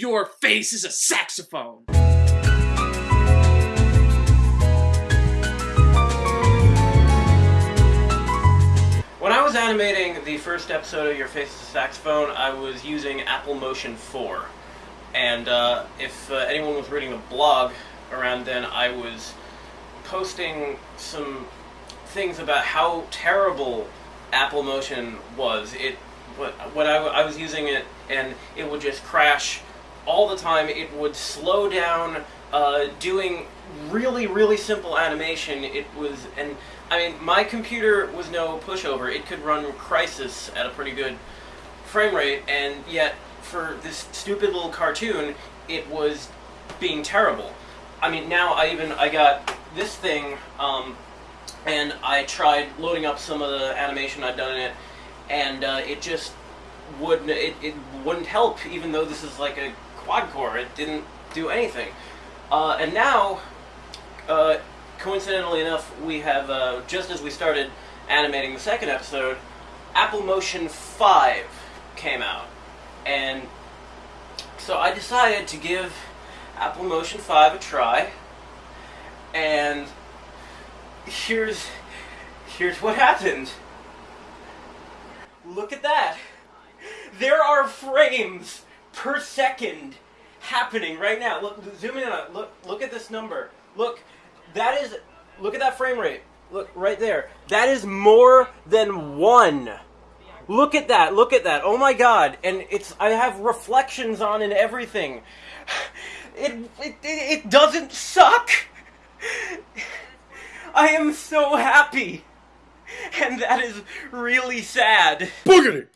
Your face is a saxophone. When I was animating the first episode of Your Face is a Saxophone, I was using Apple Motion 4. And uh, if uh, anyone was reading the blog around then, I was posting some things about how terrible Apple Motion was. It when I, I was using it and it would just crash all the time. It would slow down uh, doing really really simple animation. It was and I mean my computer was no pushover. It could run Crysis at a pretty good frame rate, and yet for this stupid little cartoon, it was being terrible. I mean now I even I got this thing. Um, and I tried loading up some of the animation I'd done in it, and uh, it just wouldn't it, it wouldn't help even though this is like a quad core it didn't do anything. Uh, and now uh, coincidentally enough we have uh, just as we started animating the second episode Apple Motion 5 came out. And so I decided to give Apple Motion 5 a try. And here's here's what happened. Look at that. There are frames per second happening right now. Look, zoom in on it. Look, look at this number. Look, that is. Look at that frame rate. Look right there. That is more than one. Look at that. Look at that. Oh my god. And it's. I have reflections on and everything. It it it doesn't suck. I am so happy. And that is really sad. Boogity!